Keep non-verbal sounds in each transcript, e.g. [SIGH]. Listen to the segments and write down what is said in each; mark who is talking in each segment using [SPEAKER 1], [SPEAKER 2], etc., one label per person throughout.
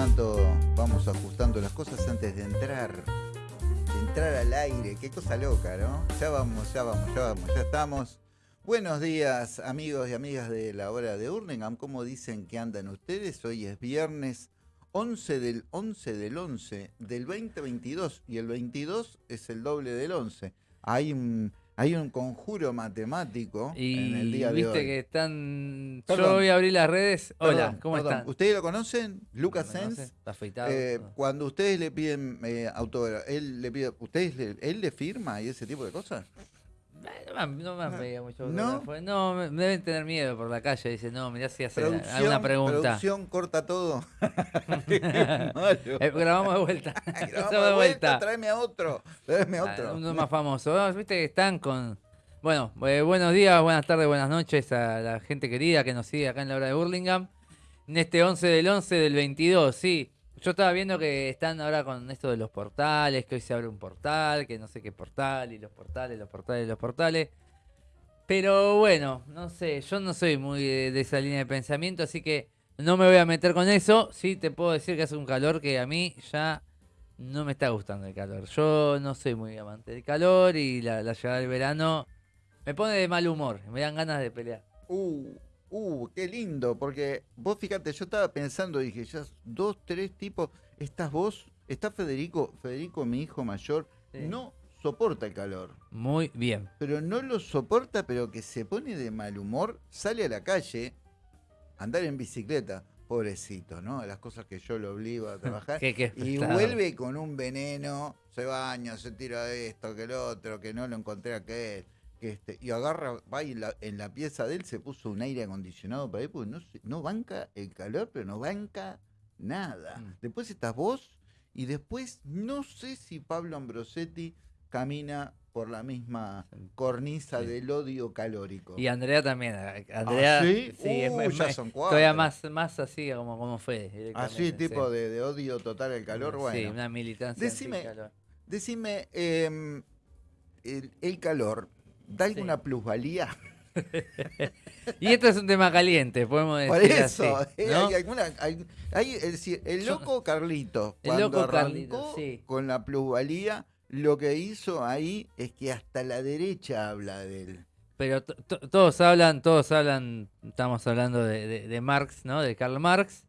[SPEAKER 1] tanto vamos ajustando las cosas antes de entrar. De entrar al aire. Qué cosa loca, ¿no? Ya vamos, ya vamos, ya vamos, ya estamos. Buenos días, amigos y amigas de la hora de Urningam. ¿Cómo dicen que andan ustedes? Hoy es viernes 11 del 11 del 11 del 2022 y el 22 es el doble del 11. Hay un, hay un conjuro matemático en el día de hoy.
[SPEAKER 2] viste que están.
[SPEAKER 1] Perdón.
[SPEAKER 2] Yo voy a abrir las redes. Hola,
[SPEAKER 1] Perdón,
[SPEAKER 2] ¿cómo
[SPEAKER 1] perdón.
[SPEAKER 2] están?
[SPEAKER 1] ¿Ustedes lo conocen? Lucas
[SPEAKER 2] ¿Me conoce?
[SPEAKER 1] Sens.
[SPEAKER 2] ¿Está afeitado?
[SPEAKER 1] Eh,
[SPEAKER 2] No.
[SPEAKER 1] cuando ustedes le piden eh, autógrafo, él le pide, ustedes le- él le firma y ese tipo de cosas.
[SPEAKER 2] No me, no me han pedido mucho
[SPEAKER 1] ¿No?
[SPEAKER 2] No, me, deben tener miedo por la calle. Dicen, no, mirá si hace alguna pregunta.
[SPEAKER 1] producción corta todo. [LAUGHS]
[SPEAKER 2] Eh, grabamos de vuelta. [LAUGHS]
[SPEAKER 1] Grabamos de vuelta,
[SPEAKER 2] vuelta.
[SPEAKER 1] tráeme a otro, tráeme a
[SPEAKER 2] Ah,
[SPEAKER 1] otro.
[SPEAKER 2] Uno más famoso. Viste que están con. Bueno, eh, buenos días, buenas tardes, buenas noches a la gente querida que nos sigue acá en la hora de Burlingame. En este 11 del 11 del 22, sí. Yo estaba viendo que están ahora con esto de los portales, que hoy se abre un portal, que no sé qué portal, y los portales, los portales, los portales. Pero bueno, no sé, yo no soy muy de, esa línea de pensamiento, así que no me voy a meter con eso. Sí te puedo decir que hace un calor que a mí ya no me está gustando el calor. Yo no soy muy amante del calor y la, la llegada del verano me pone de mal humor, me dan ganas de pelear.
[SPEAKER 1] Uh, uh, qué lindo, porque vos fíjate, yo estaba pensando, dije, ya dos, tres tipos, estás vos, está Federico, Federico, mi hijo mayor,
[SPEAKER 2] Sí.
[SPEAKER 1] no soporta el calor.
[SPEAKER 2] Muy bien.
[SPEAKER 1] pero no lo soporta, pero que se pone de mal humor, sale a la calle andar en bicicleta, pobrecito, ¿no? Las cosas que yo lo obligo a trabajar. [LAUGHS]
[SPEAKER 2] Qué- qué
[SPEAKER 1] y vuelve con un veneno, se baña, se tira esto, que el otro, que no lo encontré aquel. Que este, y agarra, va y la- en la pieza de él se puso un aire acondicionado para él, porque no, no banca el calor, pero no banca nada.
[SPEAKER 2] Mm.
[SPEAKER 1] Después estás vos, y después no sé si Pablo Ambrosetti camina por la misma cornisa
[SPEAKER 2] Sí.
[SPEAKER 1] del odio calórico.
[SPEAKER 2] Y Andrea también. eh, Andrea,
[SPEAKER 1] ¿Ah, sí?
[SPEAKER 2] es,
[SPEAKER 1] Uh,
[SPEAKER 2] es
[SPEAKER 1] ya
[SPEAKER 2] más-
[SPEAKER 1] son cuatro.
[SPEAKER 2] todavía más, más así como, como fue.
[SPEAKER 1] Así, tipo
[SPEAKER 2] sí.
[SPEAKER 1] de, de odio total al calor,
[SPEAKER 2] Sí, una militancia.
[SPEAKER 1] Decime. Decime, em, el, el calor, ¿da
[SPEAKER 2] Sí.
[SPEAKER 1] alguna plusvalía? [LAUGHS]
[SPEAKER 2] Y esto es un tema caliente, podemos decir.
[SPEAKER 1] Por eso,
[SPEAKER 2] así,
[SPEAKER 1] eh,
[SPEAKER 2] ¿no?
[SPEAKER 1] hay alguna, hay- hay- es decir, el loco Carlito,
[SPEAKER 2] El
[SPEAKER 1] cuando
[SPEAKER 2] loco
[SPEAKER 1] arrancó
[SPEAKER 2] Carlito, sí.
[SPEAKER 1] con la plusvalía, lo que hizo ahí es que hasta la derecha habla de él.
[SPEAKER 2] Pero to- to- todos hablan, todos hablan, estamos hablando de, de- de Marx, ¿no? De Karl Marx.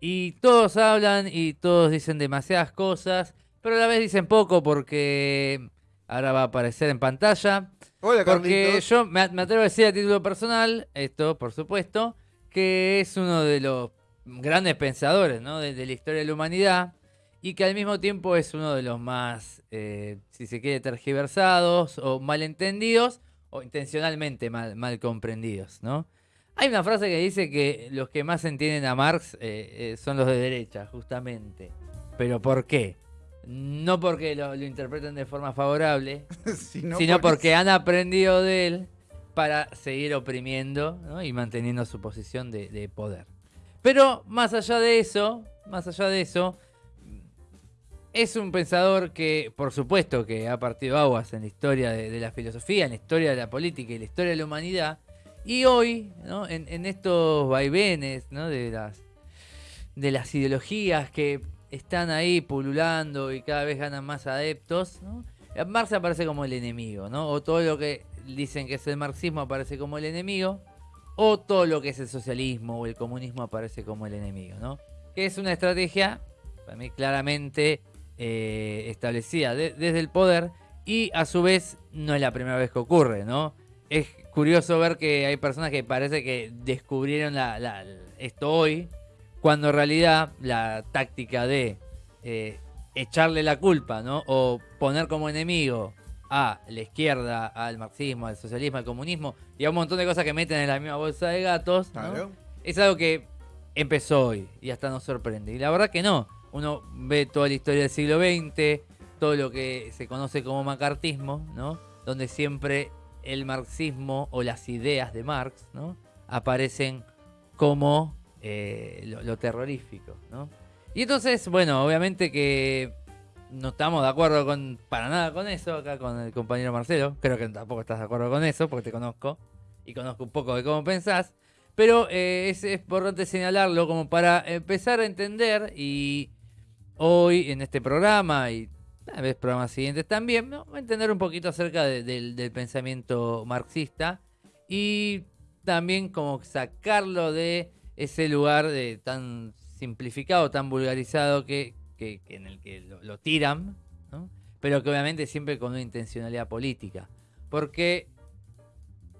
[SPEAKER 2] Y todos hablan y todos dicen demasiadas cosas, pero a la vez dicen poco porque ahora va a aparecer en pantalla.
[SPEAKER 1] Hola,
[SPEAKER 2] Porque
[SPEAKER 1] Carlitos.
[SPEAKER 2] yo me, me atrevo a decir a título personal, esto por supuesto, que es uno de los grandes pensadores ¿no? de, de la historia de la humanidad y que al mismo tiempo es uno de los más, eh, si se quiere, tergiversados o malentendidos o intencionalmente mal, mal comprendidos. ¿no? Hay una frase que dice que los que más entienden a Marx eh, eh, son los de derecha, justamente. ¿Pero por qué? No porque lo, lo interpreten de forma favorable, [LAUGHS]
[SPEAKER 1] Sino
[SPEAKER 2] sino porque han aprendido de él para seguir oprimiendo ¿no? y manteniendo su posición de, de poder. Pero más allá de eso, más allá de eso, es un pensador que, por supuesto, que ha partido aguas en la historia de, de la filosofía, en la historia de la política y la historia de la humanidad. Y hoy, ¿no? en, en estos vaivenes ¿no? de, las, de las ideologías que están ahí pululando y cada vez ganan más adeptos. Marx aparece como el enemigo, ¿no? O todo lo que dicen que es el marxismo aparece como el enemigo, o todo lo que es el socialismo o el comunismo aparece como el enemigo, ¿no? Que es una estrategia, para mí claramente eh, establecida de- desde el poder y a su vez no es la primera vez que ocurre, ¿no? Es curioso ver que hay personas que parece que descubrieron la- esto hoy, cuando en realidad la táctica de eh, echarle la culpa, ¿no? O poner como enemigo a la izquierda, al marxismo, al socialismo, al comunismo y a un montón de cosas que meten en la misma bolsa de gatos, ¿no?
[SPEAKER 1] Claro.
[SPEAKER 2] es algo que empezó hoy y hasta nos sorprende. Y la verdad que no. Uno ve toda la historia del siglo XX, todo lo que se conoce como macartismo, ¿no? Donde siempre el marxismo o las ideas de Marx, ¿no? Aparecen como eh, lo, terrorífico, ¿no? Y entonces, bueno, obviamente que no estamos de acuerdo con para nada con eso acá con el compañero Marcelo. Creo que tampoco estás de acuerdo con eso porque te conozco y conozco un poco de cómo pensás. Pero eh, es, es importante señalarlo como para empezar a entender y hoy en este programa y tal vez programas siguientes también, ¿no? entender un poquito acerca de- del, del pensamiento marxista y también como sacarlo de ese lugar de tan simplificado, tan vulgarizado que, en el que lo, tiran, pero que obviamente siempre con una intencionalidad política. Porque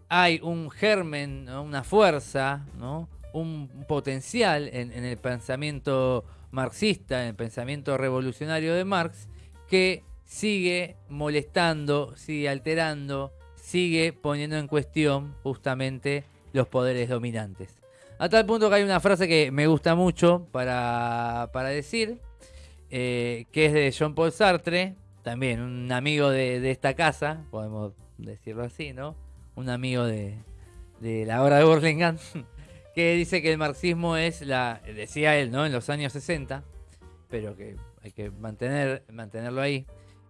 [SPEAKER 2] hay un germen, una fuerza, un potencial en, en el pensamiento marxista, en el pensamiento revolucionario de Marx, que sigue molestando, sigue alterando, sigue poniendo en cuestión justamente los poderes dominantes. A tal punto que hay una frase que me gusta mucho para, para decir, eh, que es de Jean Paul Sartre, también un amigo de, de esta casa, podemos decirlo así, ¿no? Un amigo de, de la obra de Burlingame, [LAUGHS] que dice que el marxismo es la, decía él, ¿no? En los años 60, pero que hay que mantener, mantenerlo ahí,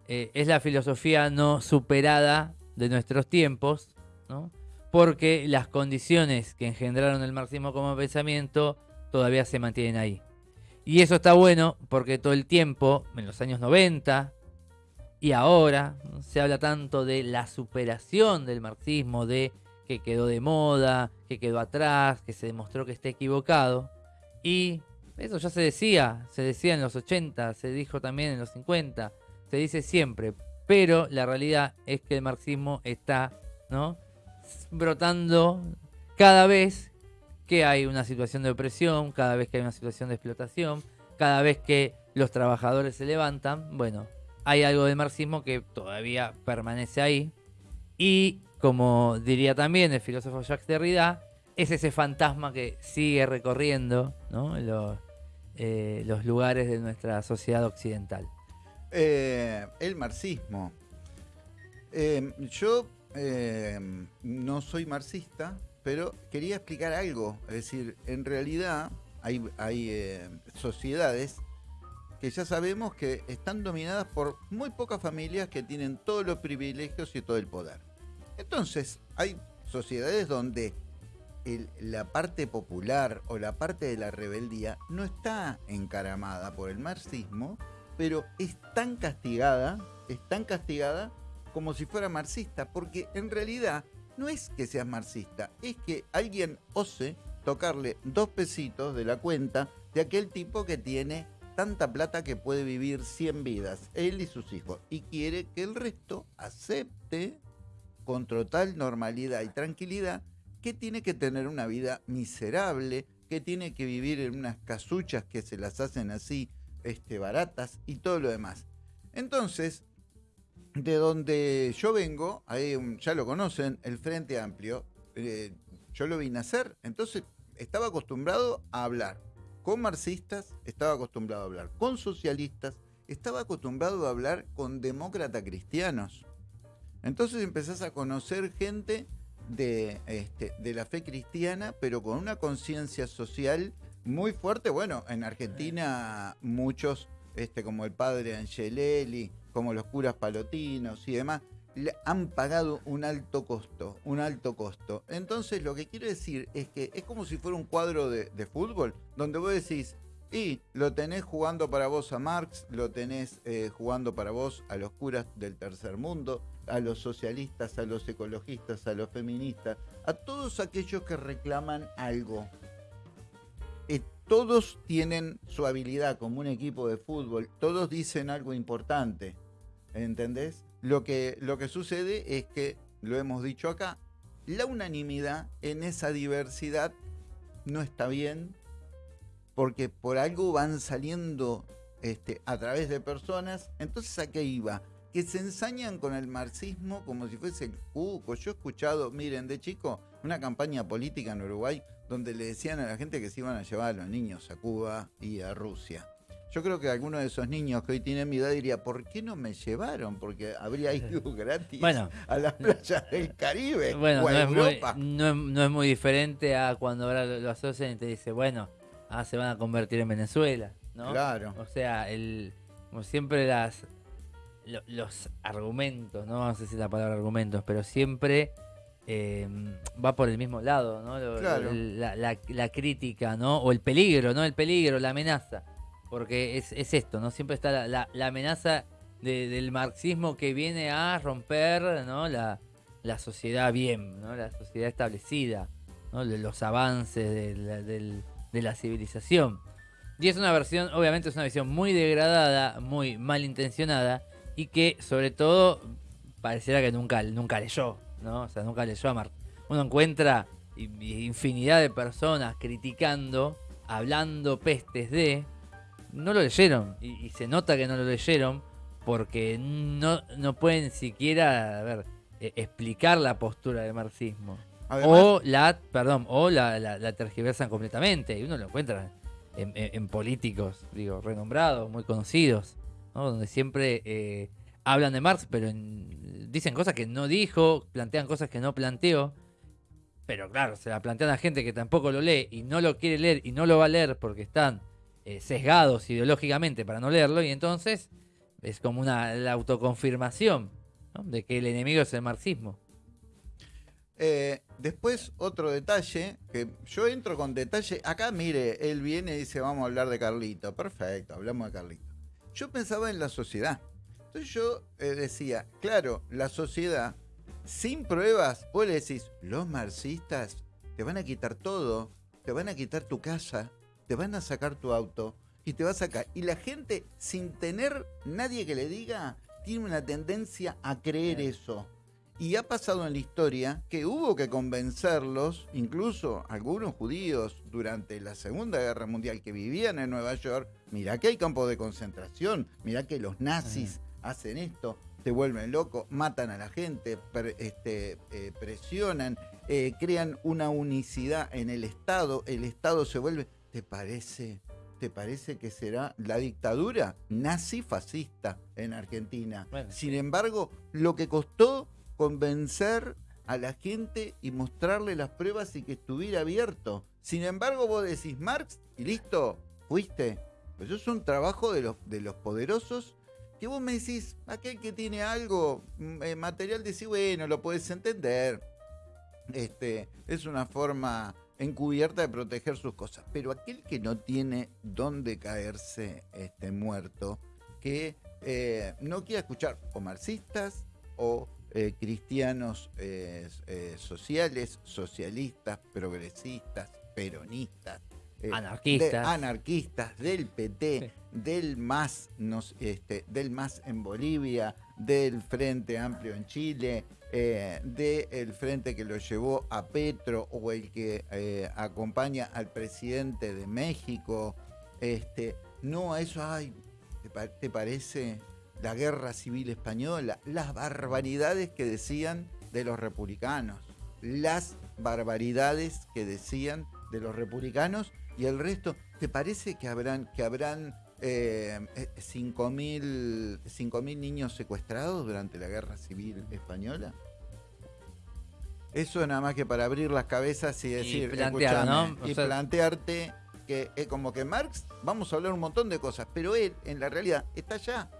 [SPEAKER 2] eh, es la filosofía no superada de nuestros tiempos, ¿no? Porque las condiciones que engendraron el marxismo como pensamiento todavía se mantienen ahí. Y eso está bueno porque todo el tiempo, en los años 90 y ahora, se habla tanto de la superación del marxismo, de que quedó de moda, que quedó atrás, que se demostró que está equivocado. Y eso ya se decía, se decía en los 80, se dijo también en los 50, se dice siempre. Pero la realidad es que el marxismo está, ¿no? Brotando cada vez que hay una situación de opresión, cada vez que hay una situación de explotación, cada vez que los trabajadores se levantan, bueno, hay algo del marxismo que todavía permanece ahí. Y como diría también el filósofo Jacques Derrida, es ese fantasma que sigue recorriendo eh, los lugares de nuestra sociedad occidental.
[SPEAKER 1] Eh, el marxismo. Eh, yo eh, no soy marxista, pero quería explicar algo. Es decir, en realidad hay, hay eh, sociedades que ya sabemos que están dominadas por muy pocas familias que tienen todos los privilegios y todo el poder. Entonces, hay sociedades donde la parte popular o la parte de la rebeldía no está encaramada por el marxismo, pero es tan castigada, es tan castigada como si fuera marxista, porque en realidad no es que seas marxista, es que alguien ose tocarle dos pesitos de la cuenta de aquel tipo que tiene tanta plata que puede vivir 100 vidas, él y sus hijos, y quiere que el resto acepte con total normalidad y tranquilidad que tiene que tener una vida miserable, que tiene que vivir en unas casuchas que se las hacen así este, baratas y todo lo demás. Entonces, de donde yo vengo, un- ya lo conocen, el Frente Amplio, eh, yo lo vi nacer, entonces estaba acostumbrado a hablar con marxistas, estaba acostumbrado a hablar con socialistas, estaba acostumbrado a hablar con demócratas cristianos. Entonces empezás a conocer gente de, este, de la fe cristiana, pero con una conciencia social muy fuerte. Bueno, en Argentina muchos, este, como el padre Angelelli, como los curas palotinos y demás, han pagado un alto costo, un alto costo. Entonces lo que quiero decir es que es como si fuera un cuadro de, fútbol, donde vos decís, y lo tenés jugando para vos a Marx, lo tenés eh, jugando para vos a los curas del tercer mundo, a los socialistas, a los ecologistas, a los feministas, a todos aquellos que reclaman algo. Todos tienen su habilidad como un equipo de fútbol, todos dicen algo importante, ¿entendés? Lo que, lo que sucede es que, lo hemos dicho acá, la unanimidad en esa diversidad no está bien, porque por algo van saliendo este, a través de personas. Entonces, ¿a qué iba? Que se ensañan con el marxismo como si fuese el cuco. Yo he escuchado, miren, de chico, una campaña política en Uruguay donde le decían a la gente que se iban a llevar a los niños a Cuba y a Rusia. Yo creo que alguno de esos niños que hoy tienen mi edad diría, ¿por qué no me llevaron? Porque habría ido gratis
[SPEAKER 2] Bueno.
[SPEAKER 1] a las playas del Caribe
[SPEAKER 2] Bueno,
[SPEAKER 1] o
[SPEAKER 2] no es, muy, no, es, no es muy diferente a cuando ahora lo, lo asocian y te dice, bueno, ah, se van a convertir en Venezuela, ¿no?
[SPEAKER 1] Claro.
[SPEAKER 2] O sea, el, como siempre las lo- los argumentos, no vamos a decir la palabra argumentos, pero siempre eh, va por el mismo lado, ¿no? Lo-
[SPEAKER 1] Claro.
[SPEAKER 2] la, la- la crítica, ¿no? O el peligro, ¿no? El peligro, la amenaza. Porque es, es esto, ¿no? Siempre está la, la- amenaza de- del marxismo que viene a romper, ¿no? La, la sociedad bien, ¿no? La sociedad establecida, ¿no? Los avances de la, de la civilización. Y es una versión, obviamente es una visión muy degradada, muy malintencionada y que sobre todo pareciera que nunca, nunca leyó, ¿no? O sea, nunca leyó a Marx. Uno encuentra infinidad de personas criticando, hablando pestes de, no lo leyeron y, y se nota que no lo leyeron porque no, no pueden siquiera, a ver, eh, explicar la postura del marxismo.
[SPEAKER 1] Además,
[SPEAKER 2] O la, perdón, o la, la- la tergiversan completamente. Y uno lo encuentra en, en- en políticos, digo, renombrados, muy conocidos, ¿no? Donde siempre eh, hablan de Marx, pero en- dicen cosas que no dijo, plantean cosas que no planteó. Pero claro, se la plantean a gente que tampoco lo lee y no lo quiere leer y no lo va a leer porque están eh, sesgados ideológicamente para no leerlo. Y entonces es como una autoconfirmación de que el enemigo es el marxismo.
[SPEAKER 1] Eh, después, otro detalle, que yo entro con detalle. Acá, mire, él viene y dice, vamos a hablar de Carlito. Perfecto, hablamos de Carlito. Yo pensaba en la sociedad. Entonces yo eh, decía, claro, la sociedad, sin pruebas, vos le decís, los marxistas te van a quitar todo, te van a quitar tu casa, te van a sacar tu auto y te va a sacar. Y la gente, sin tener nadie que le diga, tiene una tendencia a creer eso. Y ha pasado en la historia que hubo que convencerlos, incluso algunos judíos durante la Segunda Guerra Mundial que vivían en Nueva York, mirá que hay campos de concentración, mirá que los nazis hacen esto, te vuelven loco, matan a la gente, este, eh, presionan, eh, crean una unicidad en el Estado, el Estado se vuelve, ¿te parece? ¿Te parece que será la dictadura nazi-fascista en Argentina?
[SPEAKER 2] Bueno.
[SPEAKER 1] Sin embargo, lo que costó convencer a la gente y mostrarle las pruebas y que estuviera abierto. Sin embargo, vos decís Marx y listo, fuiste. Pues eso es un trabajo de los, de los poderosos que vos me decís, aquel que tiene algo mm, eh, material, decís, bueno, lo puedes entender. Este, es una forma encubierta de proteger sus cosas. Pero aquel que no tiene dónde caerse este, muerto, que eh, no quiera escuchar o marxistas o eh, cristianos eh, sociales, socialistas, progresistas, peronistas,
[SPEAKER 2] Anarquistas.
[SPEAKER 1] de- anarquistas, del PT, del MAS, nos- este, del MAS en Bolivia, del Frente Amplio en Chile, eh, del frente que lo llevó a Petro o el que eh, acompaña al presidente de México. Este, no a eso, ay, ¿te, te parece la guerra civil española? Las barbaridades que decían de los republicanos. Las barbaridades que decían de los republicanos y el resto. ¿Te parece que habrán, que habrán eh, eh, 5.000 5.000 niños secuestrados durante la guerra civil española? Eso nada más que para abrir las cabezas y decir,
[SPEAKER 2] plantear, ¿no? O
[SPEAKER 1] y
[SPEAKER 2] sea-
[SPEAKER 1] plantearte que es como que Marx, vamos a hablar un montón de cosas, pero él en la realidad está allá.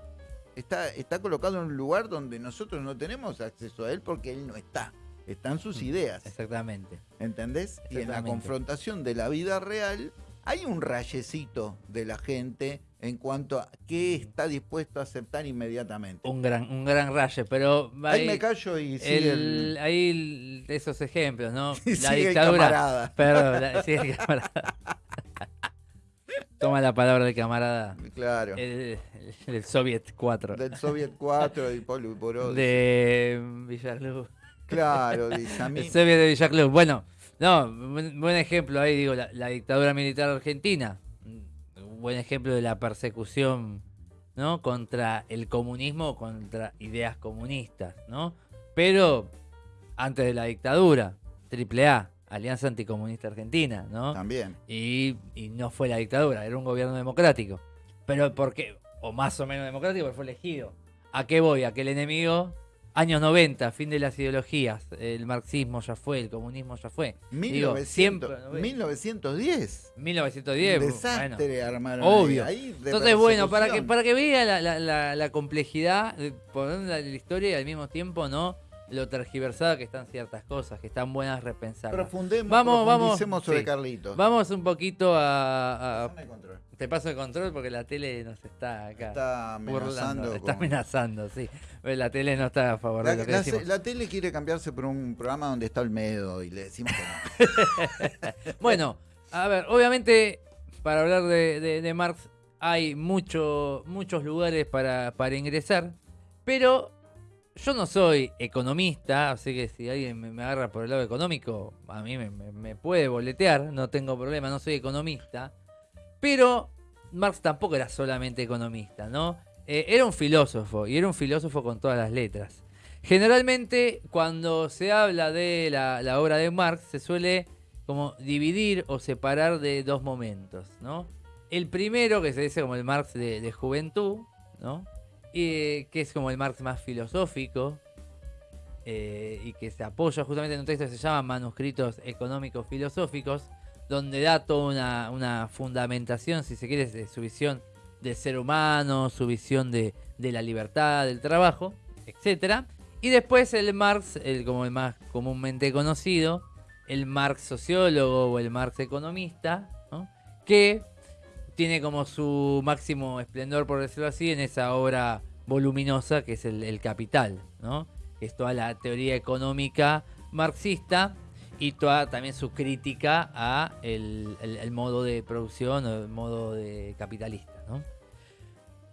[SPEAKER 1] Está, está colocado en un lugar donde nosotros no tenemos acceso a él porque él no está. Están sus ideas.
[SPEAKER 2] Exactamente.
[SPEAKER 1] ¿Entendés? Y en la confrontación de la vida real hay un rayecito de la gente en cuanto a qué está dispuesto a aceptar inmediatamente.
[SPEAKER 2] Un gran, un gran raye, pero
[SPEAKER 1] Ahí me callo y sigue
[SPEAKER 2] el,
[SPEAKER 1] el-
[SPEAKER 2] esos ejemplos, ¿no? [LAUGHS]
[SPEAKER 1] y
[SPEAKER 2] La
[SPEAKER 1] sigue
[SPEAKER 2] dictadura.
[SPEAKER 1] camarada.
[SPEAKER 2] Perdón, la- el camarada. Toma la palabra del camarada.
[SPEAKER 1] Claro.
[SPEAKER 2] El, el, el Soviet 4.
[SPEAKER 1] Del Soviet 4 y Polo.
[SPEAKER 2] De Villarluz.
[SPEAKER 1] Claro, dice a mí.
[SPEAKER 2] El Soviet de Villaclub. Bueno, no, buen, ejemplo ahí, digo, la, la dictadura militar argentina. Un buen ejemplo de la persecución, ¿no? Contra el comunismo, contra ideas comunistas, ¿no? Pero antes de la dictadura, AAA, Alianza Anticomunista Argentina, ¿no?
[SPEAKER 1] También.
[SPEAKER 2] Y, y no fue la dictadura, era un gobierno democrático. Pero porque, o más o menos democrático, pero fue elegido. ¿A qué voy? A que el enemigo, años 90, fin de las ideologías, el marxismo ya fue, el comunismo ya fue.
[SPEAKER 1] 1900,
[SPEAKER 2] siempre, ¿no ves?
[SPEAKER 1] 1910.
[SPEAKER 2] 1910,
[SPEAKER 1] Un
[SPEAKER 2] bueno.
[SPEAKER 1] desastre armaron.
[SPEAKER 2] obvio.
[SPEAKER 1] ahí,
[SPEAKER 2] Entonces, bueno, para que, para que vea la, la- la- la complejidad, de poner la historia y al mismo tiempo, ¿no? Lo tergiversado que están ciertas cosas, que están buenas repensar.
[SPEAKER 1] Profundemos,
[SPEAKER 2] Vamos, vamos,
[SPEAKER 1] profundicemos sobre
[SPEAKER 2] sí.
[SPEAKER 1] Carlitos.
[SPEAKER 2] Vamos un poquito a, a-
[SPEAKER 1] Pásame el control.
[SPEAKER 2] Te paso el control porque la tele nos está acá.
[SPEAKER 1] Está amenazando.
[SPEAKER 2] está
[SPEAKER 1] con-
[SPEAKER 2] amenazando, sí. La tele no está a favor
[SPEAKER 1] La,
[SPEAKER 2] de lo que
[SPEAKER 1] la-
[SPEAKER 2] decimos.
[SPEAKER 1] la tele quiere cambiarse por un programa donde está Olmedo y le decimos que no. [LAUGHS]
[SPEAKER 2] Bueno, a ver, obviamente para hablar de, de- de Marx hay mucho, muchos lugares para, para ingresar, pero yo no soy economista, así que si alguien me, agarra por el lado económico, a mí me, puede boletear, no tengo problema, no soy economista, pero Marx tampoco era solamente economista, ¿no? Eh, era un filósofo, y era un filósofo con todas las letras. Generalmente, cuando se habla de la, la obra de Marx, se suele como dividir o separar de dos momentos, ¿no? El primero, que se dice como el Marx de, de juventud, ¿no? Y, que es como el Marx más filosófico, eh, y que se apoya justamente en un texto que se llama Manuscritos Económicos Filosóficos, donde da toda una, una fundamentación, si se quiere, de su visión del ser humano, su visión de, de la libertad, del trabajo, etcétera. Y después el Marx, el, como el más comúnmente conocido, el Marx sociólogo o el Marx economista, ¿no? que tiene como su máximo esplendor, por decirlo así, en esa obra voluminosa que es el, Capital, ¿no? es toda la teoría económica marxista y toda también su crítica a el, modo de producción o el modo capitalista. ¿no?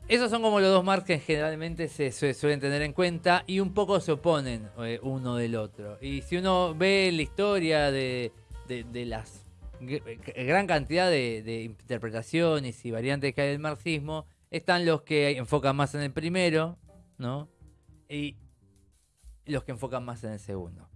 [SPEAKER 2] Esos son como los dos Marx que generalmente se, suelen tener en cuenta y un poco se oponen eh, uno del otro. Y si uno ve la historia de, de- las gran cantidad de, interpretaciones y variantes que hay del marxismo, están los que enfocan más en el primero, ¿no? Y los que enfocan más en el segundo.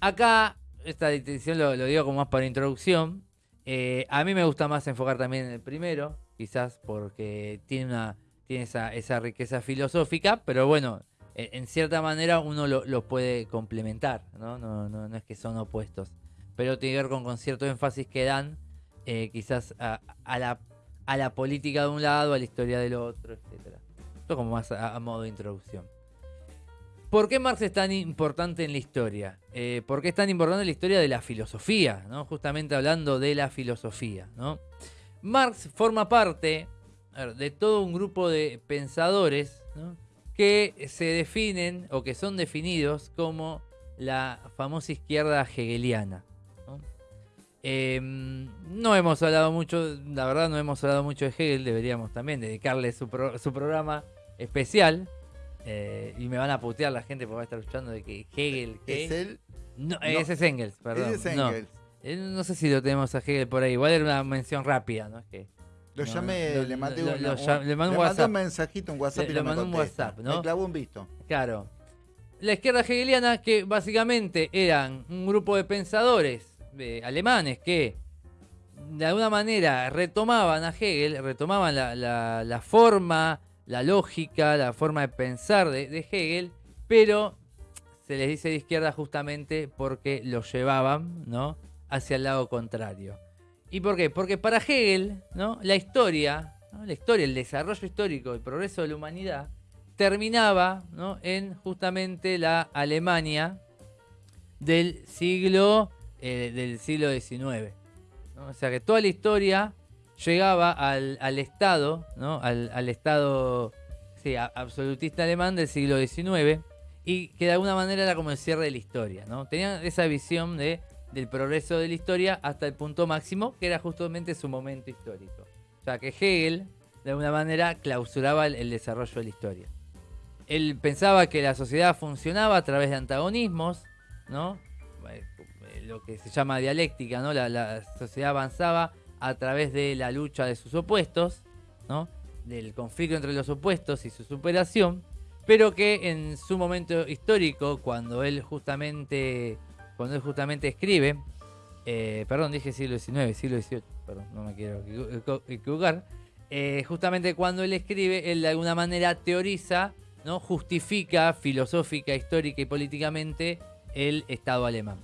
[SPEAKER 2] Acá, esta distinción lo, digo como más para introducción. Eh, a mí me gusta más enfocar también en el primero, quizás porque tiene una tiene esa, esa riqueza filosófica, pero bueno, en, cierta manera uno lo, lo puede complementar, ¿no? No, no, no es que son opuestos, pero tiene que ver con, con cierto énfasis que dan eh, quizás a, la, a la política de un lado, a la historia del otro, etcétera. Esto como más a, modo de introducción. ¿Por qué Marx es tan importante en la historia? Eh, ¿Por qué es tan importante en la historia de la filosofía? ¿no? Justamente hablando de la filosofía. ¿no? Marx forma parte de todo un grupo de pensadores que se definen o que son definidos como la famosa izquierda hegeliana. ¿No? Eh, no hemos hablado mucho, la verdad no hemos hablado mucho de Hegel, deberíamos también dedicarle su, pro- su programa especial. Eh, y me van a putear la gente porque va a estar escuchando de que Hegel... ¿qué?
[SPEAKER 1] Es él.
[SPEAKER 2] No,
[SPEAKER 1] No.
[SPEAKER 2] ese es Engels, perdón.
[SPEAKER 1] Ese es
[SPEAKER 2] no.
[SPEAKER 1] Engels.
[SPEAKER 2] Eh, No, sé si lo tenemos a Hegel por ahí. Igual era una mención rápida, ¿no? Es que
[SPEAKER 1] Lo
[SPEAKER 2] No,
[SPEAKER 1] llamé,
[SPEAKER 2] lo-
[SPEAKER 1] le mandé
[SPEAKER 2] lo-
[SPEAKER 1] un,
[SPEAKER 2] lo llam- le mandé un WhatsApp.
[SPEAKER 1] mensajito, un WhatsApp
[SPEAKER 2] Le-
[SPEAKER 1] y no me
[SPEAKER 2] mandé un. WhatsApp, ¿no?
[SPEAKER 1] Me clavó un visto.
[SPEAKER 2] Claro. La izquierda hegeliana, que básicamente eran un grupo de pensadores alemanes que de alguna manera retomaban a Hegel, retomaban la, forma, la lógica, la forma de pensar de, Hegel, pero se les dice de izquierda justamente porque lo llevaban ¿no? hacia el lado contrario. ¿Y por qué? Porque para Hegel, ¿no? la historia, la historia, el desarrollo histórico, el progreso de la humanidad, terminaba ¿no? en justamente la Alemania del siglo, eh, del siglo XIX. ¿no? O sea que toda la historia llegaba al, al Estado, ¿no? al, al Estado sí, a- absolutista alemán del siglo XIX y que de alguna manera era como el cierre de la historia. ¿no? Tenían esa visión de, del progreso de la historia hasta el punto máximo, que era justamente su momento histórico. O sea que Hegel, de alguna manera, clausuraba el- el desarrollo de la historia él pensaba que la sociedad funcionaba a través de antagonismos, ¿no? Eh, Lo que se llama dialéctica, ¿no? La, sociedad avanzaba a través de la lucha de sus opuestos, ¿no? Del conflicto entre los opuestos y su superación, pero que en su momento histórico, cuando él justamente, cuando él justamente escribe, eh, perdón, dije siglo XIX, siglo XVIII, perdón, no me quiero equivo- equivo- equivocar, eh, justamente cuando él escribe, él de alguna manera teoriza, ¿no? justifica filosófica, histórica y políticamente el Estado alemán.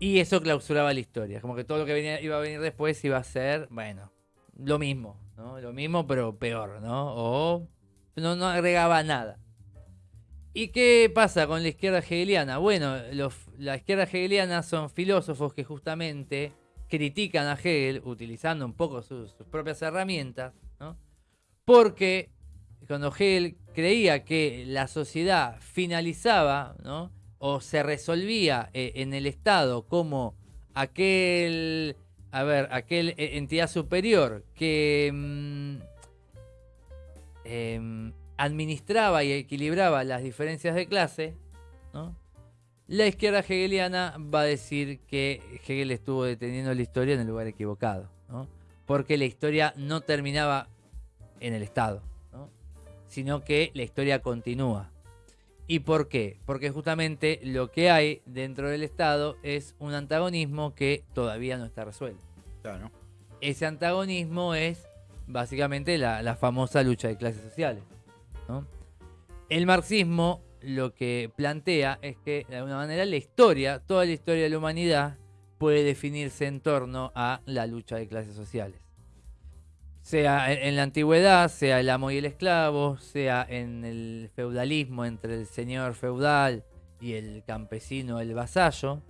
[SPEAKER 2] Y eso clausuraba la historia. Como que todo lo que iba a venir después iba a ser, bueno, lo mismo, ¿no? Lo mismo, pero peor, ¿no? O no, no agregaba nada. ¿Y qué pasa con la izquierda hegeliana? Bueno, los, la izquierda hegeliana son filósofos que justamente critican a Hegel utilizando un poco sus, sus propias herramientas, ¿no? porque cuando Hegel creía que la sociedad finalizaba ¿no? o se resolvía eh, en el Estado como aquel, a ver, aquel eh, entidad superior que mm, em, administraba y equilibraba las diferencias de clase, ¿no? la izquierda hegeliana va a decir que Hegel estuvo deteniendo la historia en el lugar equivocado, ¿no? porque la historia no terminaba en el Estado. Sino que la historia continúa. ¿Y por qué? Porque justamente lo que hay dentro del Estado es un antagonismo que todavía no está resuelto.
[SPEAKER 1] Claro.
[SPEAKER 2] Ese antagonismo es básicamente la, la famosa lucha de clases sociales. ¿no? El marxismo lo que plantea es que de alguna manera la historia, toda la historia de la humanidad puede definirse en torno a la lucha de clases sociales. Sea en, la antigüedad, sea el amo y el esclavo, sea en el feudalismo entre el señor feudal y el campesino, el vasallo,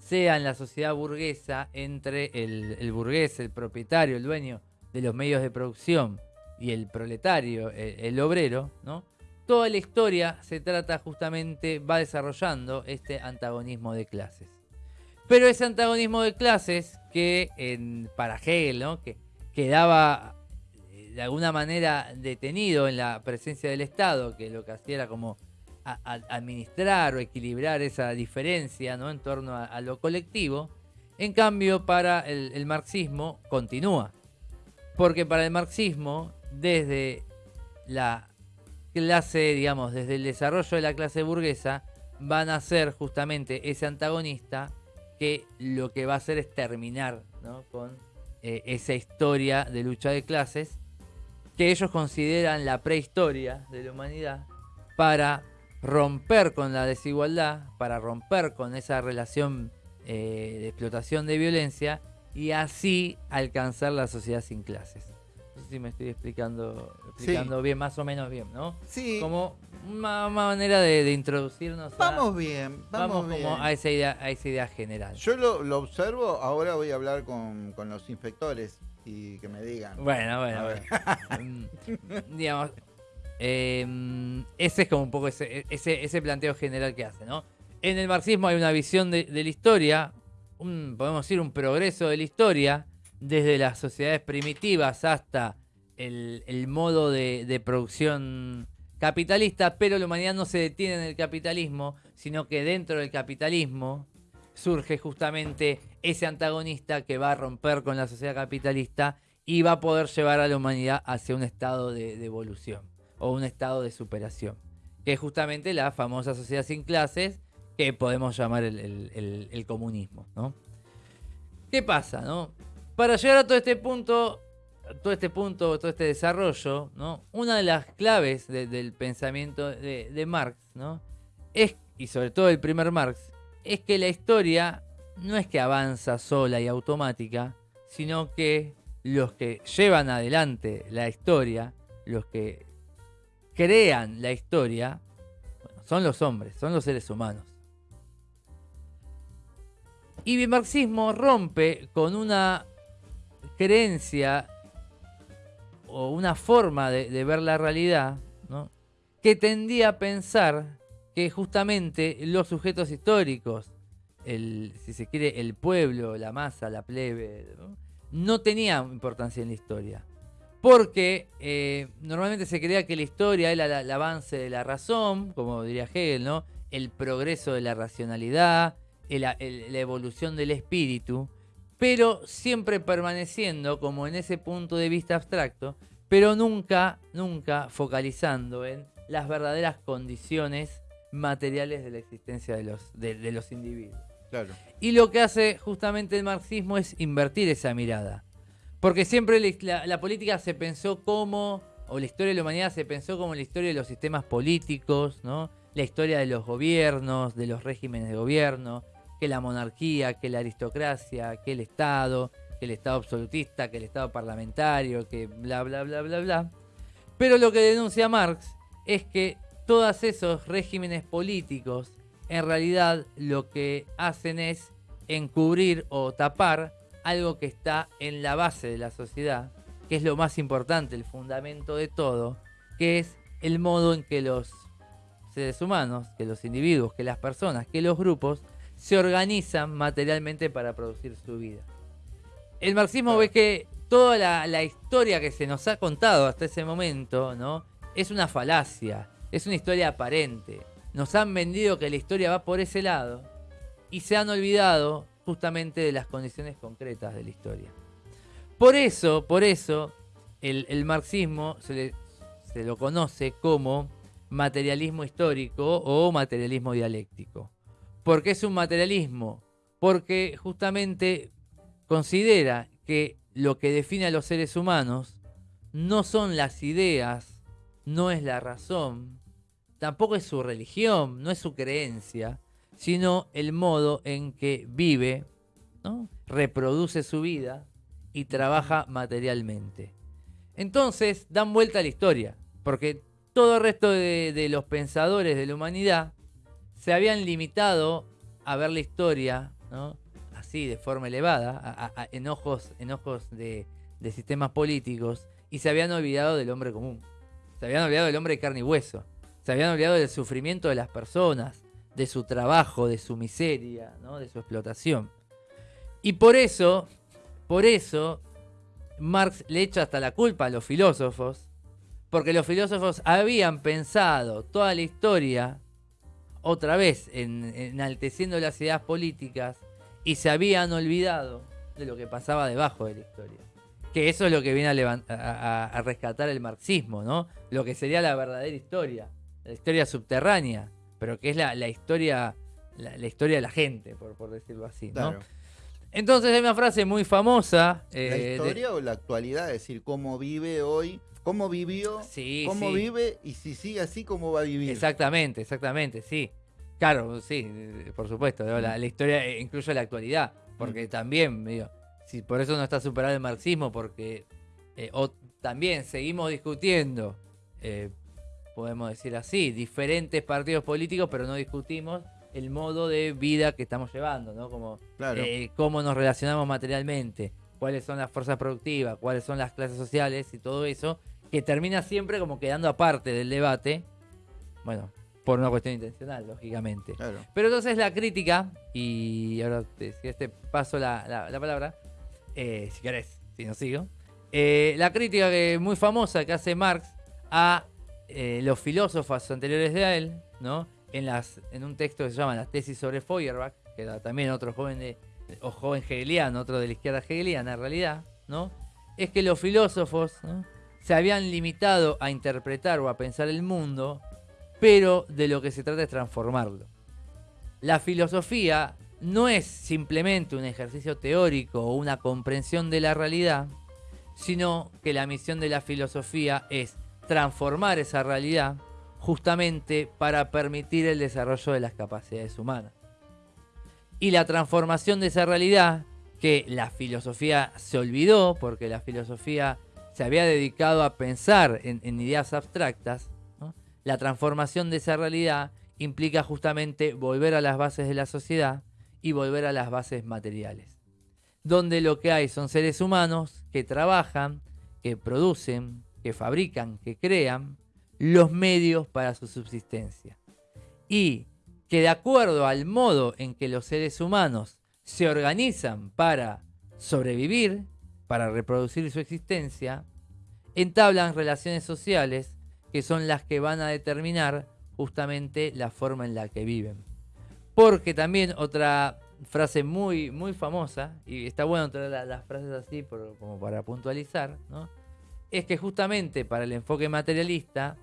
[SPEAKER 2] sea en la sociedad burguesa entre el, burgués, el propietario, el dueño de los medios de producción y el proletario, el, el obrero, ¿no? toda la historia se trata justamente, va desarrollando este antagonismo de clases. Pero ese antagonismo de clases que en, para Hegel, ¿no? que quedaba eh, de alguna manera detenido en la presencia del Estado, que lo que hacía era como administrar o equilibrar esa diferencia ¿no? en torno a, a, lo colectivo, en cambio para el, el marxismo continúa. Porque para el marxismo, desde la clase, digamos, desde el desarrollo de la clase burguesa, van a ser justamente ese antagonista que lo que va a hacer es terminar ¿no? con eh, esa historia de lucha de clases que ellos consideran la prehistoria de la humanidad para romper con la desigualdad, para romper con esa relación eh, de explotación de violencia y así alcanzar la sociedad sin clases. No sé si me estoy explicando, explicando sí. bien, más o menos bien, ¿no?
[SPEAKER 1] Sí.
[SPEAKER 2] Como una, una manera de, de, introducirnos.
[SPEAKER 1] Vamos a, bien, vamos,
[SPEAKER 2] vamos
[SPEAKER 1] bien.
[SPEAKER 2] Como a esa idea, a esa idea general.
[SPEAKER 1] Yo lo, lo observo, ahora voy a hablar con, con, los inspectores y que me digan.
[SPEAKER 2] Bueno, bueno, bueno. digamos, eh, ese es como un poco ese, ese, ese, planteo general que hace, ¿no? En el marxismo hay una visión de, de la historia, un, podemos decir un progreso de la historia, desde las sociedades primitivas hasta el, el modo de, de, producción capitalista, pero la humanidad no se detiene en el capitalismo, sino que dentro del capitalismo surge justamente ese antagonista que va a romper con la sociedad capitalista y va a poder llevar a la humanidad hacia un estado de, evolución o un estado de superación, que es justamente la famosa sociedad sin clases que podemos llamar el, el, el comunismo. ¿no? ¿Qué pasa? No? Para llegar a todo este punto, todo este punto, todo este desarrollo, ¿no? Una de las claves de, del pensamiento de, Marx, ¿no? Es, y sobre todo el primer Marx, es que la historia no es que avanza sola y automática, sino que los que llevan adelante la historia, los que crean la historia, son los hombres, son los seres humanos. Y el marxismo rompe con una creencia o una forma de, ver la realidad ¿no? que tendía a pensar que justamente los sujetos históricos, el, si se quiere, el pueblo, la masa, la plebe, no, tenían importancia en la historia. Porque eh, normalmente se creía que la historia era el avance de la razón, como diría Hegel, ¿no? el progreso de la racionalidad, la evolución del espíritu, pero siempre permaneciendo como en ese punto de vista abstracto, pero nunca, nunca focalizando en las verdaderas condiciones materiales de la existencia de los, de, de los individuos.
[SPEAKER 1] Claro.
[SPEAKER 2] Y lo que hace justamente el marxismo es invertir esa mirada. Porque siempre la, la, política se pensó como, o la historia de la humanidad se pensó como la historia de los sistemas políticos, ¿no? La historia de los gobiernos, de los regímenes de gobierno, que la monarquía, que la aristocracia, que el Estado, que el Estado absolutista, que el Estado parlamentario, que bla, bla, bla, bla, bla. Pero lo que denuncia Marx es que todos esos regímenes políticos en realidad lo que hacen es encubrir o tapar algo que está en la base de la sociedad, que es lo más importante, el fundamento de todo, que es el modo en que los seres humanos, que los individuos, que las personas, que los grupos se organizan materialmente para producir su vida. El marxismo ve que toda la, historia que se nos ha contado hasta ese momento, ¿no? Es una falacia, es una historia aparente. Nos han vendido que la historia va por ese lado y se han olvidado justamente de las condiciones concretas de la historia. Por eso, por eso, el, marxismo se, se lo conoce como materialismo histórico o materialismo dialéctico. ¿Por qué es un materialismo? Porque justamente considera que lo que define a los seres humanos no son las ideas, no es la razón, tampoco es su religión, no es su creencia, sino el modo en que vive, reproduce su vida y trabaja materialmente. Entonces dan vuelta a la historia, porque todo el resto de, los pensadores de la humanidad se habían limitado a ver la historia, así de forma elevada, a, en ojos, de, sistemas políticos, y se habían olvidado del hombre común. Se habían olvidado del hombre de carne y hueso. Se habían olvidado del sufrimiento de las personas, de su trabajo, de su miseria, de su explotación. Y por eso, por eso, Marx le echa hasta la culpa a los filósofos porque los filósofos habían pensado toda la historia, otra vez, enalteciendo las ideas políticas, y se habían olvidado de lo que pasaba debajo de la historia. Que eso es lo que viene a, rescatar el marxismo, ¿no? Lo que sería la verdadera historia, la historia subterránea, pero que es la, historia la, historia de la gente, por, decirlo así, ¿no? Entonces hay una frase muy famosa.
[SPEAKER 1] ¿La eh, historia o la actualidad? Es decir, cómo vive hoy cómo vivió, cómo vive y si sigue así, cómo va a vivir.
[SPEAKER 2] Exactamente, exactamente, sí. Claro, sí, por supuesto. La, historia eh, incluye la actualidad, porque también, digo, si por eso no está superado el marxismo, porque eh, también seguimos discutiendo, eh, podemos decir así, diferentes partidos políticos, pero no discutimos el modo de vida que estamos llevando, ¿no? Como cómo nos relacionamos materialmente, cuáles son las fuerzas productivas, cuáles son las clases sociales y todo eso que termina siempre como quedando aparte del debate. Bueno, por una cuestión intencional, lógicamente. Pero entonces la crítica, y ahora si este paso la, palabra, eh, si querés, si no sigo, eh, la crítica que muy famosa que hace Marx a eh, los filósofos anteriores de él, ¿no? En, las, en un texto que se llama Las tesis sobre Feuerbach, que era también otro joven de, o joven hegeliano, otro de la izquierda hegeliana en realidad, ¿no? Es que los filósofos, ¿no? Se habían limitado a interpretar o a pensar el mundo, pero de lo que se trata es transformarlo. La filosofía no es simplemente un ejercicio teórico o una comprensión de la realidad, sino que la misión de la filosofía es transformar esa realidad justamente para permitir el desarrollo de las capacidades humanas. Y la transformación de esa realidad, que la filosofía se olvidó, porque la filosofía se había dedicado a pensar en, ideas abstractas, la transformación de esa realidad implica justamente volver a las bases de la sociedad y volver a las bases materiales, donde lo que hay son seres humanos que trabajan, que producen, que fabrican, que crean los medios para su subsistencia. Y que de acuerdo al modo en que los seres humanos se organizan para sobrevivir, para reproducir su existencia, entablan relaciones sociales que son las que van a determinar justamente la forma en la que viven. Porque también otra frase muy, muy famosa, y está bueno traer las frases así como para puntualizar, es que justamente para el enfoque materialista,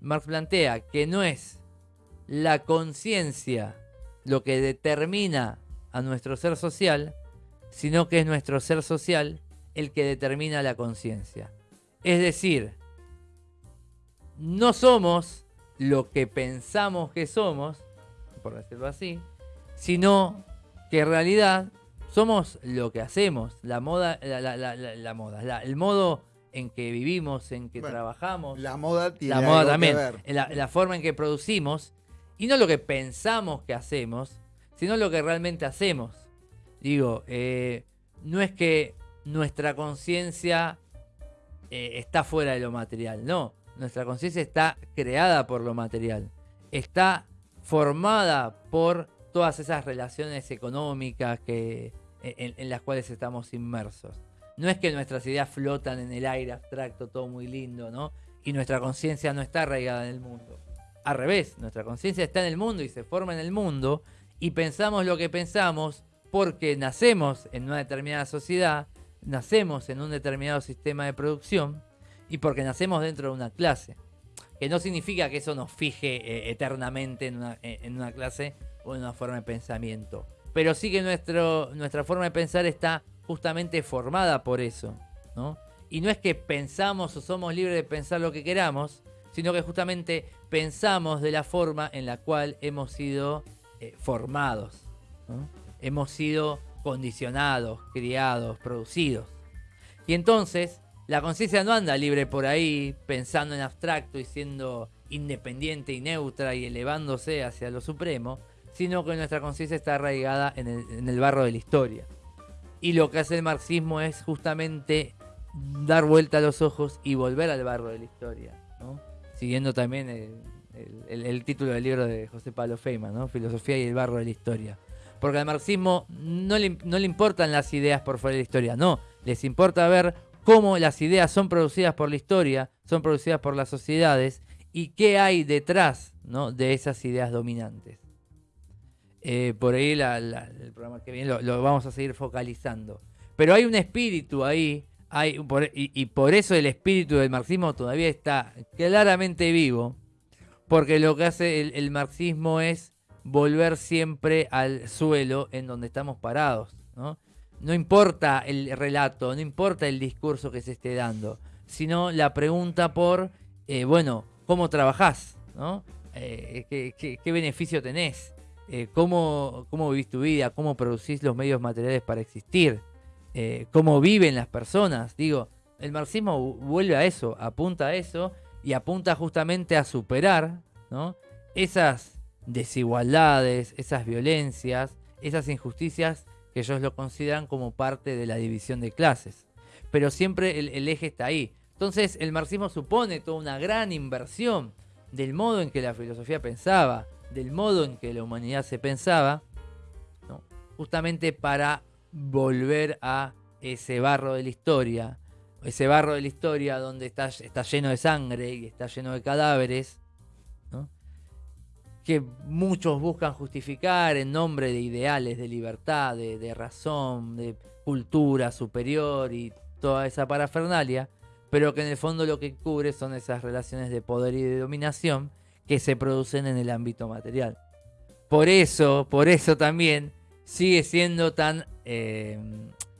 [SPEAKER 2] Marx plantea que no es la conciencia lo que determina a nuestro ser social, sino que es nuestro ser social el que determina la conciencia. Es decir, no somos lo que pensamos que somos, por decirlo así, sino que en realidad somos lo que hacemos, la moda, la, moda, el modo en que vivimos, en que
[SPEAKER 1] Bueno,
[SPEAKER 2] trabajamos,
[SPEAKER 1] La moda tiene
[SPEAKER 2] la moda
[SPEAKER 1] algo que
[SPEAKER 2] también,
[SPEAKER 1] ver.
[SPEAKER 2] la forma en que producimos, y no lo que pensamos que hacemos, sino lo que realmente hacemos. Digo, eh, no es que nuestra conciencia eh, está fuera de lo material, no, nuestra conciencia está creada por lo material, está formada por todas esas relaciones económicas que, en, en las cuales estamos inmersos. No es que nuestras ideas flotan en el aire abstracto, todo muy lindo, ¿no? Y nuestra conciencia no está arraigada en el mundo. Al revés, nuestra conciencia está en el mundo y se forma en el mundo y pensamos lo que pensamos porque nacemos en una determinada sociedad, nacemos en un determinado sistema de producción y porque nacemos dentro de una clase. Que no significa que eso nos fije eh, eternamente en una, eh, en una clase o en una forma de pensamiento. Pero sí que nuestro, nuestra forma de pensar está justamente formada por eso. ¿no? Y no es que pensamos o somos libres de pensar lo que queramos, sino que justamente pensamos de la forma en la cual hemos sido eh, formados. ¿no? Hemos sido condicionados, criados, producidos. Y entonces la conciencia no anda libre por ahí pensando en abstracto y siendo independiente y neutra y elevándose hacia lo supremo, sino que nuestra conciencia está arraigada en el, barro de la historia. Y lo que hace el marxismo es justamente dar vuelta a los ojos y volver al barro de la historia, siguiendo también el título del libro de José Pablo Feynman, ¿no? Filosofía y el barro de la historia. Porque al marxismo no le, no le importan las ideas por fuera de la historia, no, les importa ver cómo las ideas son producidas por la historia, son producidas por las sociedades y qué hay detrás ¿no? de esas ideas dominantes. Eh, por ahí el programa que viene lo, vamos a seguir focalizando. Pero hay un espíritu ahí, hay, y, por eso el espíritu del marxismo todavía está claramente vivo, porque lo que hace el marxismo es volver siempre al suelo en donde estamos parados. ¿no? no importa el relato, no importa el discurso que se esté dando, sino la pregunta por, eh, bueno, ¿cómo trabajás? ¿no? Eh, ¿qué, beneficio tenés? Eh, ¿cómo, ¿Cómo vivís tu vida? ¿Cómo producís los medios materiales para existir? ¿Cómo viven las personas? Digo, el marxismo vu- vuelve a eso, apunta a eso y apunta justamente a superar ¿no? esas desigualdades, esas violencias, esas injusticias que ellos lo consideran como parte de la división de clases. Pero siempre el, eje está ahí. Entonces el marxismo supone toda una gran inversión del modo en que la filosofía pensaba, del modo en que la humanidad se pensaba, justamente para volver a ese barro de la historia, ese barro de la historia donde está, lleno de sangre y está lleno de cadáveres. Que muchos buscan justificar en nombre de ideales de libertad, de, razón, de cultura superior y toda esa parafernalia, pero que en el fondo lo que cubre son esas relaciones de poder y de dominación que se producen en el ámbito material. Por eso, por eso también sigue siendo tan eh,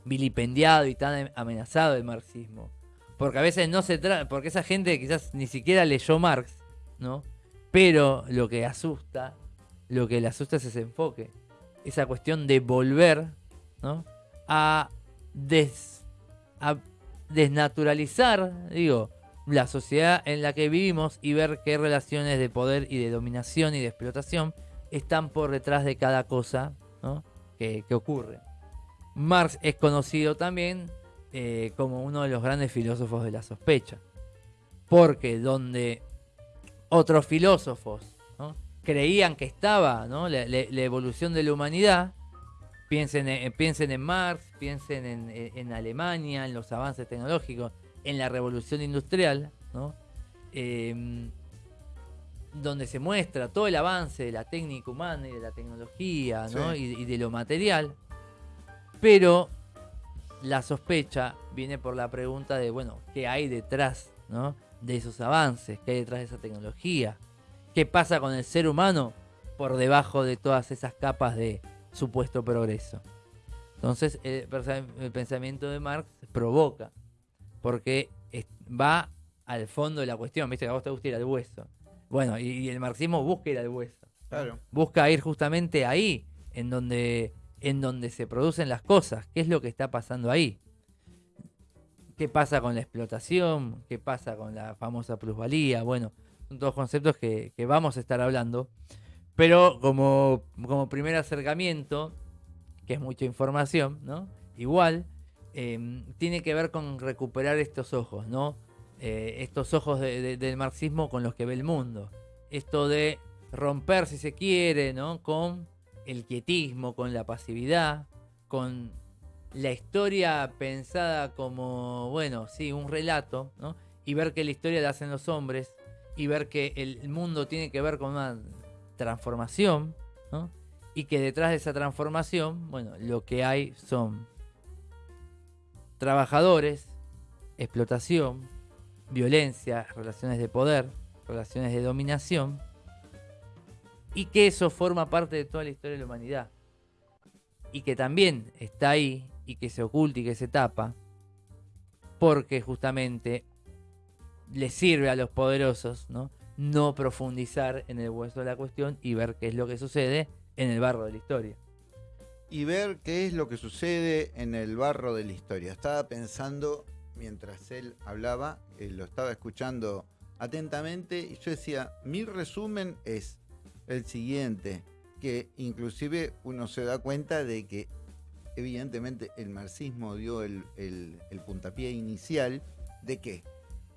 [SPEAKER 2] vilipendiado y tan amenazado el marxismo. Porque a veces no se trata, porque esa gente quizás ni siquiera leyó Marx, ¿no? Pero lo que asusta, lo que le asusta es ese enfoque, esa cuestión de volver, ¿no? A, des- a desnaturalizar, digo, la sociedad en la que vivimos y ver qué relaciones de poder y de dominación y de explotación están por detrás de cada cosa ¿no? que, que ocurre. Marx es conocido también eh, como uno de los grandes filósofos de la sospecha, porque donde otros filósofos ¿no? creían que estaba ¿no? la, la- la evolución de la humanidad, piensen en, piensen en Marx, piensen en, en Alemania, en los avances tecnológicos, en la revolución industrial, ¿no? Em, donde se muestra todo el avance de la técnica humana y de la tecnología y, y de lo material, pero la sospecha viene por la pregunta de, bueno, ¿qué hay detrás ¿no? de esos avances? ¿Qué hay detrás de esa tecnología? ¿Qué pasa con el ser humano por debajo de todas esas capas de supuesto progreso? Entonces, el, pensamiento de Marx provoca, porque va al fondo de la cuestión, viste que a vos te gusta ir al hueso. Bueno, y, y el marxismo busca ir al hueso.
[SPEAKER 1] Claro.
[SPEAKER 2] Busca ir justamente ahí, en donde, en donde se producen las cosas. ¿Qué es lo que está pasando ahí? Qué pasa con la explotación, qué pasa con la famosa plusvalía, bueno, son todos conceptos que, vamos a estar hablando. Pero como, primer acercamiento, que es mucha información, ¿no? Igual, em, tiene que ver con recuperar estos ojos, ¿no? Eh, estos ojos del marxismo con los que ve el mundo. Esto de romper, si se quiere, ¿no? Con el quietismo, con la pasividad, con la historia pensada como, bueno, sí, un relato, ¿no? Y ver que la historia la hacen los hombres y ver que el mundo tiene que ver con una transformación, ¿no? Y que detrás de esa transformación, bueno, lo que hay son trabajadores, explotación, violencia, relaciones de poder, relaciones de dominación, y que eso forma parte de toda la historia de la humanidad. Y que también está ahí y que se oculta y que se tapa, porque justamente le sirve a los poderosos ¿no? no profundizar en el hueso de la cuestión y ver qué es lo que sucede en el barro de la historia.
[SPEAKER 1] Y ver qué es lo que sucede en el barro de la historia. Estaba pensando, mientras él hablaba, eh, lo estaba escuchando atentamente, y yo decía, mi resumen es el siguiente, que inclusive uno se da cuenta de que evidentemente el marxismo dio el, puntapié inicial de que,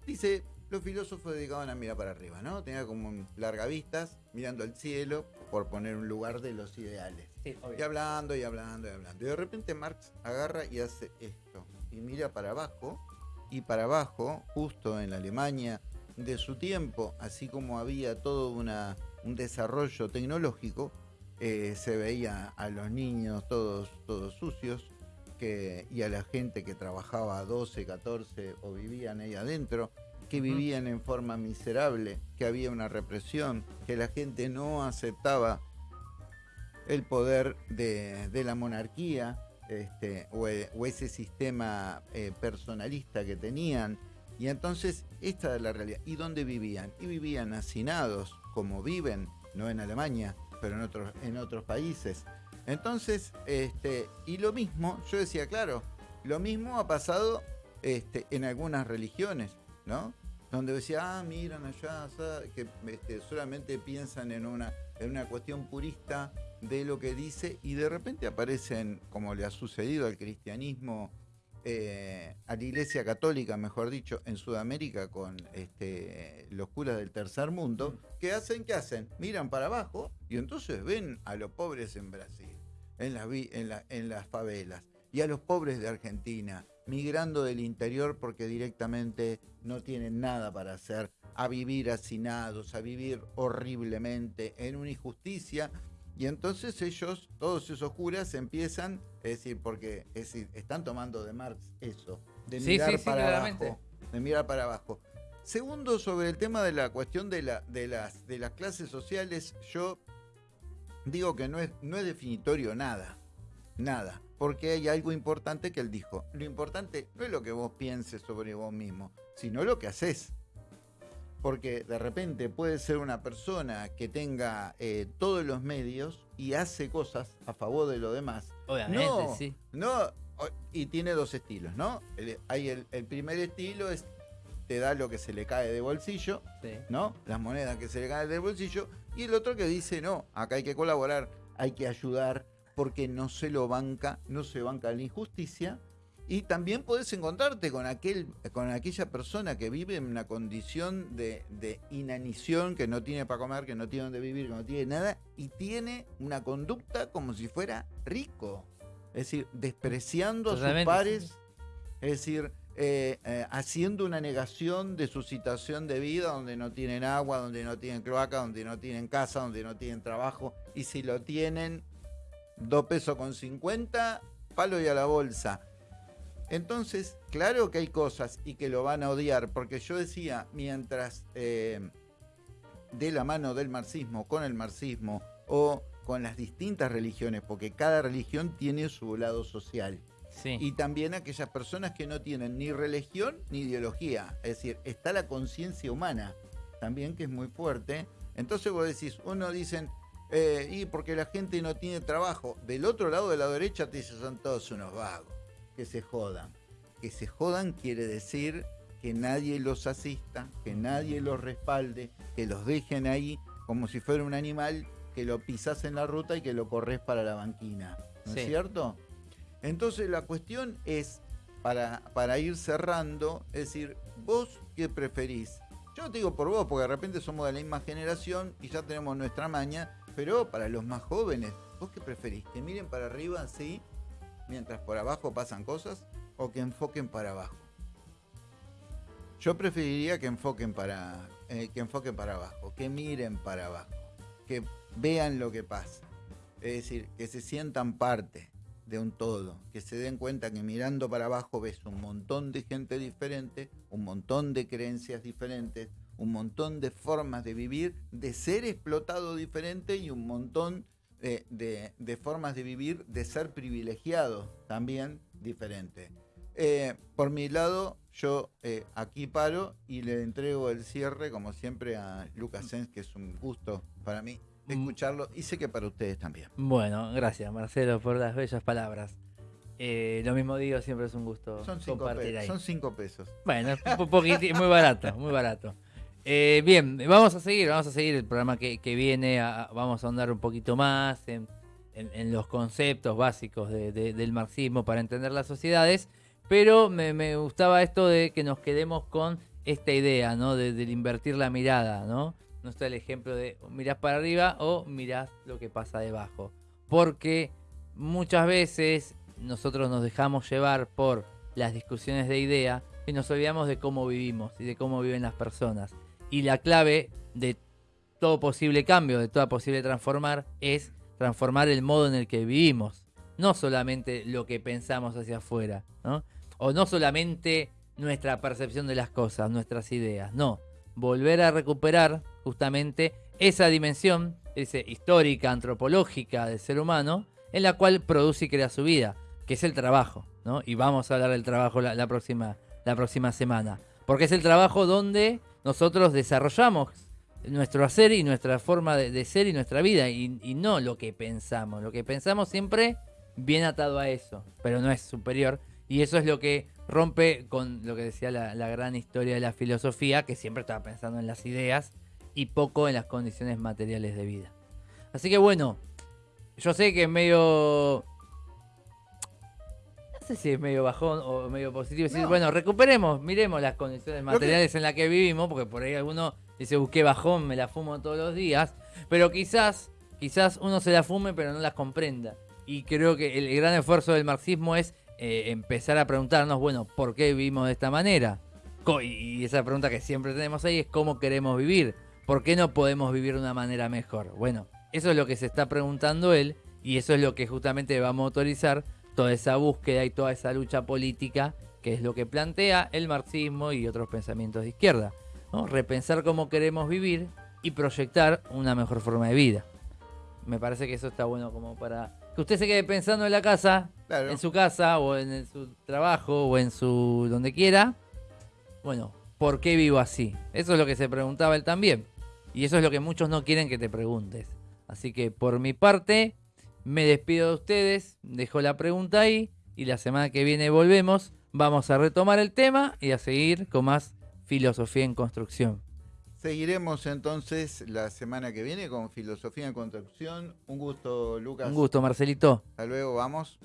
[SPEAKER 1] dice, los filósofos dedicaban a mirar para arriba, ¿no? Tenía como largavistas, mirando al cielo, por poner un lugar de los ideales. y hablando, y hablando, y hablando. Y de repente Marx agarra y hace esto, y mira para abajo, y para abajo, justo en la Alemania de su tiempo, así como había todo una un desarrollo tecnológico, eh, se veía a los niños todos, todos sucios que, y a la gente que trabajaba 12, 14 o vivían ahí adentro, que vivían en forma miserable, que había una represión, que la gente no aceptaba el poder de, la monarquía este, o, ese sistema eh, personalista que tenían. Y entonces esta es la realidad. ¿Y dónde vivían? Y vivían hacinados, como viven, no en Alemania, pero en otros, en otros países. Entonces, este, y lo mismo, yo decía, claro, lo mismo ha pasado este, en algunas religiones, ¿no? Donde decía, ah, miran allá, que este, solamente piensan en una, en una cuestión purista de lo que dice y de repente aparecen, como le ha sucedido al cristianismo eh, a la Iglesia Católica, mejor dicho, en Sudamérica con este, los curas del tercer mundo, ¿qué hacen? ¿Qué hacen? Miran para abajo y entonces ven a los pobres en Brasil, en las, en, en las favelas, y a los pobres de Argentina, migrando del interior porque directamente no tienen nada para hacer, a vivir hacinados, a vivir horriblemente en una injusticia y entonces ellos, todos esos curas, empiezan, es decir, porque están tomando de Marx eso, de mirar para abajo. De mirar para abajo. Segundo, sobre el tema de la cuestión de, la, de, las, de las clases sociales, yo digo que no es, no es definitorio nada. Nada. Porque hay algo importante que él dijo. Lo importante no es lo que vos pienses sobre vos mismo, sino lo que haces porque de repente puede ser una persona que tenga eh, todos los medios y hace cosas a favor de lo demás.
[SPEAKER 2] Obviamente, sí.
[SPEAKER 1] No, y tiene dos estilos, ¿no? hay el, primer estilo es te da lo que se le cae de bolsillo, ¿no? Las monedas que se le caen del bolsillo. Y el otro que dice, no, acá hay que colaborar, hay que ayudar, porque no se lo banca, no se banca la injusticia, y también podés encontrarte con, aquel, con aquella persona que vive en una condición de, inanición, que no tiene para comer, que no tiene donde vivir, que no tiene nada, y tiene una conducta como si fuera rico. Es decir, despreciando a sus pares, es decir, eh, eh, haciendo una negación de su situación de vida, donde no tienen agua, donde no tienen cloaca, donde no tienen casa, donde no tienen trabajo, y si lo tienen, dos pesos con 50, palo y a la bolsa. Entonces, claro que hay cosas y que lo van a odiar, porque yo decía, mientras eh, de la mano del marxismo, con el marxismo o con las distintas religiones, porque cada religión tiene su lado social. Y también aquellas personas que no tienen ni religión ni ideología. Es decir, está la conciencia humana también, que es muy fuerte. Entonces vos decís, uno dicen, eh, y porque la gente no tiene trabajo. Del otro lado de la derecha te dicen, son todos unos vagos que se jodan. que se jodan quiere decir que nadie los asista, que nadie los respalde, que los dejen ahí como si fuera un animal que lo pisas en la ruta y que lo corres para la banquina. ¿No es cierto? Entonces la cuestión es, para, para ir cerrando, es decir, vos qué preferís. Yo te digo por vos, porque de repente somos de la misma generación y ya tenemos nuestra maña, pero para los más jóvenes, ¿vos qué preferís? ¿Que miren para arriba así, mientras por abajo pasan cosas? ¿O que enfoquen para abajo? Yo preferiría que enfoquen para, eh, que enfoquen para abajo, que miren para abajo, que vean lo que pasa. Es decir, que se sientan parte de un todo, que se den cuenta que mirando para abajo ves un montón de gente diferente, un montón de creencias diferentes, un montón de formas de vivir, de ser explotado diferente y un montón de, formas de vivir, de ser privilegiado también diferente. Eh, por mi lado, yo eh, aquí paro y le entrego el cierre, como siempre, a Lucas Sens, que es un gusto para mí Mm. escucharlo y sé que para ustedes también.
[SPEAKER 2] Bueno, gracias Marcelo por las bellas palabras. Eh, lo mismo digo, siempre es un gusto
[SPEAKER 1] son compartir ahí. Son cinco pesos.
[SPEAKER 2] Bueno, un poquito, muy barato, muy barato. Eh, bien, vamos a seguir, vamos a seguir el programa que, viene, vamos a andar un poquito más en, los conceptos básicos del marxismo para entender las sociedades, pero me, gustaba esto de que nos quedemos con esta idea, ¿no? De invertir la mirada, ¿no? no está el ejemplo de mirás para arriba o mirás lo que pasa debajo. Porque muchas veces nosotros nos dejamos llevar por las discusiones de idea y nos olvidamos de cómo vivimos y de cómo viven las personas. Y la clave de todo posible cambio, de toda posible transformar, es transformar el modo en el que vivimos. No solamente lo que pensamos hacia afuera, O no solamente nuestra percepción de las cosas, nuestras ideas, no. Volver a recuperar justamente esa dimensión ese, histórica, antropológica del ser humano, en la cual produce y crea su vida, que es el trabajo. ¿no? Y vamos a hablar del trabajo la, próxima, la próxima semana. Porque es el trabajo donde nosotros desarrollamos nuestro hacer y nuestra forma de, ser y nuestra vida, y, no lo que pensamos. Lo que pensamos siempre viene atado a eso, pero no es superior. Y eso es lo que rompe con lo que decía la, la gran historia de la filosofía, que siempre estaba pensando en las ideas y poco en las condiciones materiales de vida. Así que bueno, yo sé que es medio... No sé si es medio bajón o medio positivo. Decir, bueno, recuperemos, miremos las condiciones materiales en las que vivimos, porque por ahí alguno dice, busqué bajón, me la fumo todos los días. Pero quizás, quizás uno se la fume, pero no las comprenda. Y creo que el gran esfuerzo del marxismo es eh, empezar a preguntarnos, bueno, ¿por qué vivimos de esta manera? Y esa pregunta que siempre tenemos ahí es cómo queremos vivir. ¿Por qué no podemos vivir de una manera mejor? Bueno, eso es lo que se está preguntando él y eso es lo que justamente va a motorizar toda esa búsqueda y toda esa lucha política que es lo que plantea el marxismo y otros pensamientos de izquierda. Repensar cómo queremos vivir y proyectar una mejor forma de vida. Me parece que eso está bueno como para que usted se quede pensando en la casa, en su casa o en su trabajo o en su donde quiera. Bueno, ¿por qué vivo así? Eso es lo que se preguntaba él también. Y eso es lo que muchos no quieren que te preguntes. Así que por mi parte, me despido de ustedes, dejo la pregunta ahí y la semana que viene volvemos. Vamos a retomar el tema y a seguir con más filosofía en construcción.
[SPEAKER 1] Seguiremos entonces la semana que viene con Filosofía en Construcción. Un gusto, Lucas.
[SPEAKER 2] Un gusto, Marcelito.
[SPEAKER 1] Hasta luego, vamos.